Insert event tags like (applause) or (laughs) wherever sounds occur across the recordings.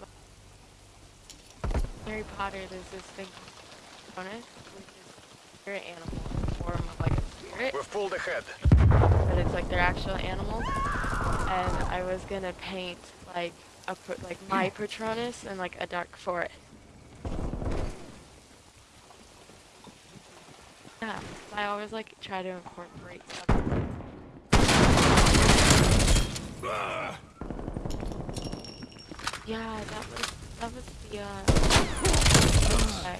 Not Harry Potter, there's this thing bonus, which is spirit animal in the form of like a spirit, We're full ahead. but it's like they're actual animals. And I was gonna paint like a like my Patronus and like a dark forest. Yeah, I always like try to incorporate stuff. Ah. Yeah, that was that was the uh. Okay.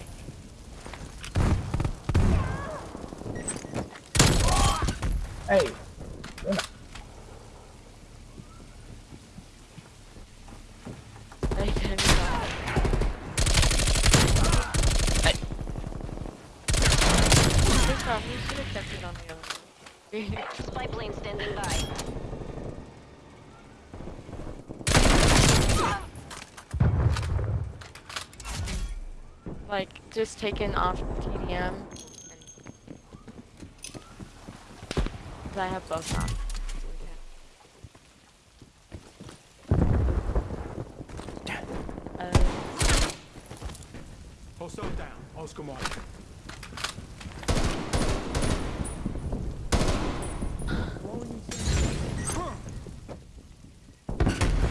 Hey, I did that. This one, we should have kept it on the other one. Spy plane standing by. Like just taken off TDM. And I have both. Uh, Hostile down. Oscar Mike.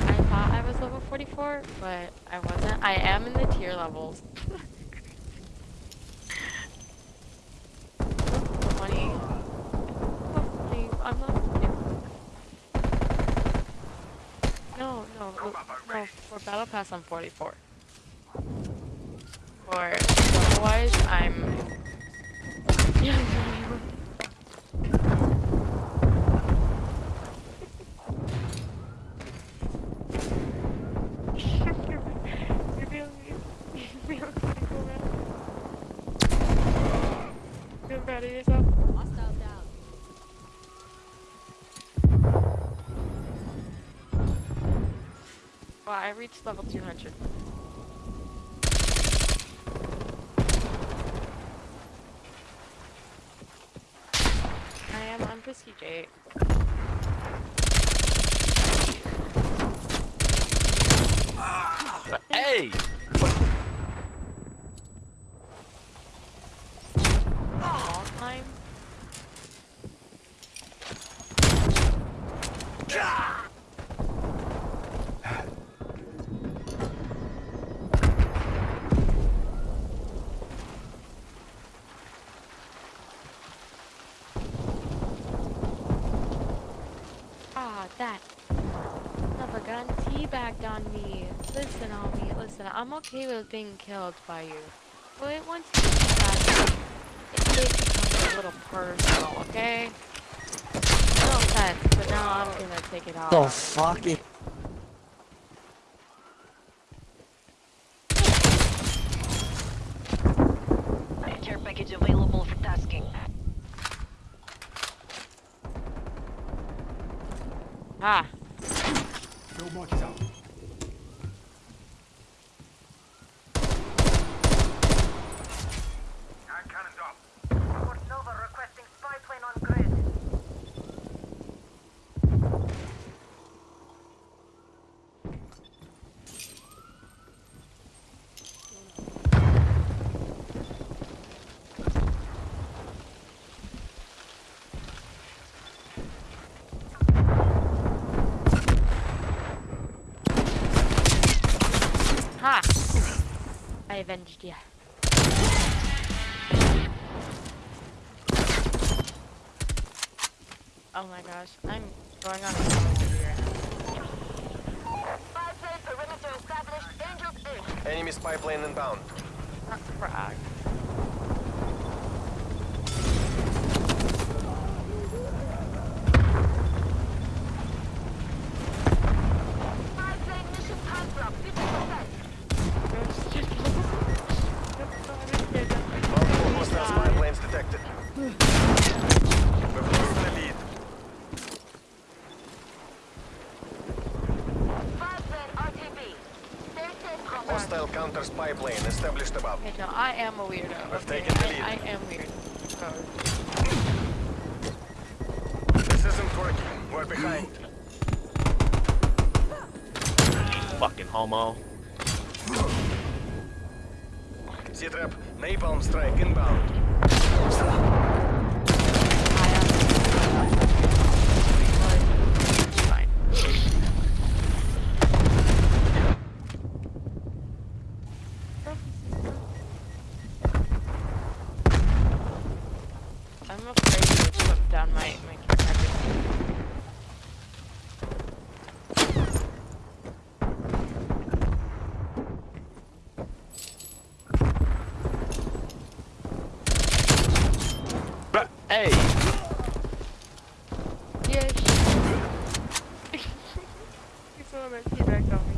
I thought I was level 44, but I wasn't. I am in the tier levels. (laughs) 20. Hopefully, I'm not. For Battle Pass, I'm 44. For otherwise, I'm. Yeah, you feel Wow, I reached level 200. I am on Prestige 8. Hey! Teabagged on me. Listen, homie, listen, I'm okay with being killed by you. But once you get that, it becomes a little personal, okay? No offense, but now I'm gonna take it out. The fuck? is- Care package available for tasking. Ah, Field Mic is out. Fort Nova requesting spy plane on grid. ha! I avenged you. Oh my gosh, I'm going on a here. Spy plane perimeter established. Dangerous Enemy spy plane inbound. Not frag. Spy plane mission time drop. 50%. Multiple hostile spy planes detected. We've lost the lead. Spy plane RTB. Stay safe, comrade. Hostile counter spy plane established above. Okay, no, I am a weirdo. We've okay? taken the I, lead. I am weird. Oh, This isn't working. We're behind. Fucking homo. Z-Trap, napalm strike inbound. Fine. I'm afraid to put down my my camera. Hey! Yeah. He's the one that teabagged on me.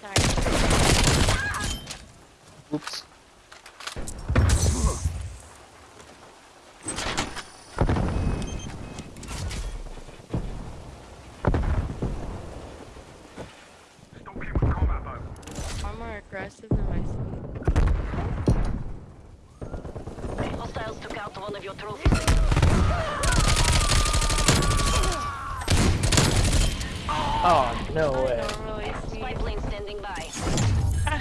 Sorry. Oops. I'm more aggressive than my sleep. Hostiles took out one of your trophies. Oh, no I way. really Spy sneeze. plane standing by. (laughs)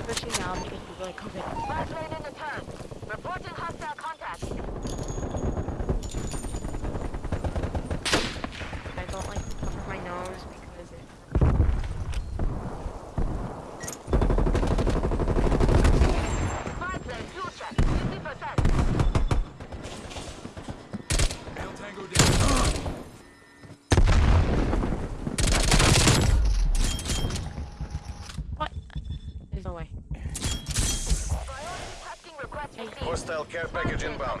Especially now because people are coming. Spy plane in the turn. Reporting hostile contact. I don't like to cover my nose because it. Spy plane fuel check. 50%. Male Tango down. What? There's no way. Priority testing request received. Hostile care package inbound.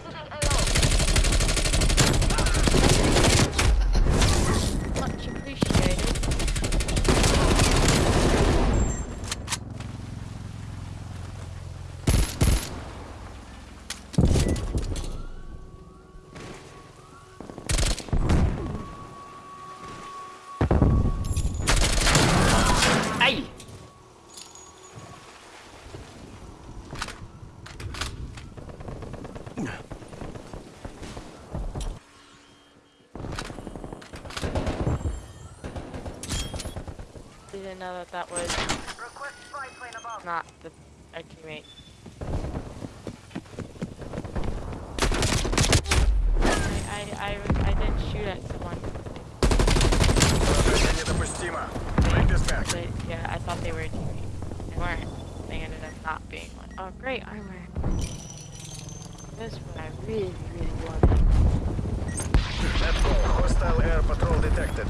didn't know that that was not the a teammate. I, I, I, didn't shoot at someone. They, yeah, I thought they were a teammate. They weren't. They ended up not being one. Oh, great armor. This what I really, really wanted. Hostile air patrol detected.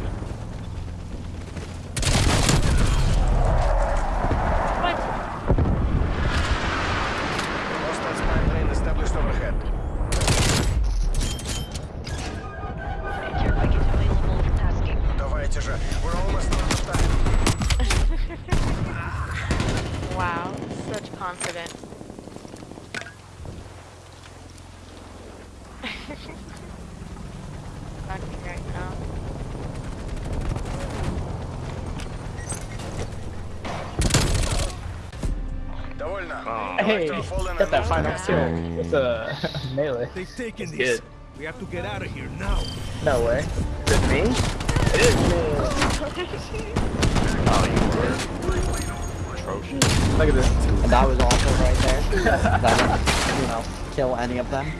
Hey, got that final kill with a melee. They've taken these. We have to get out of here now. No way. Is it me? It is me. oh, you were atrocious. Look at this. And that was awful right there. (laughs) that, you know, kill any of them.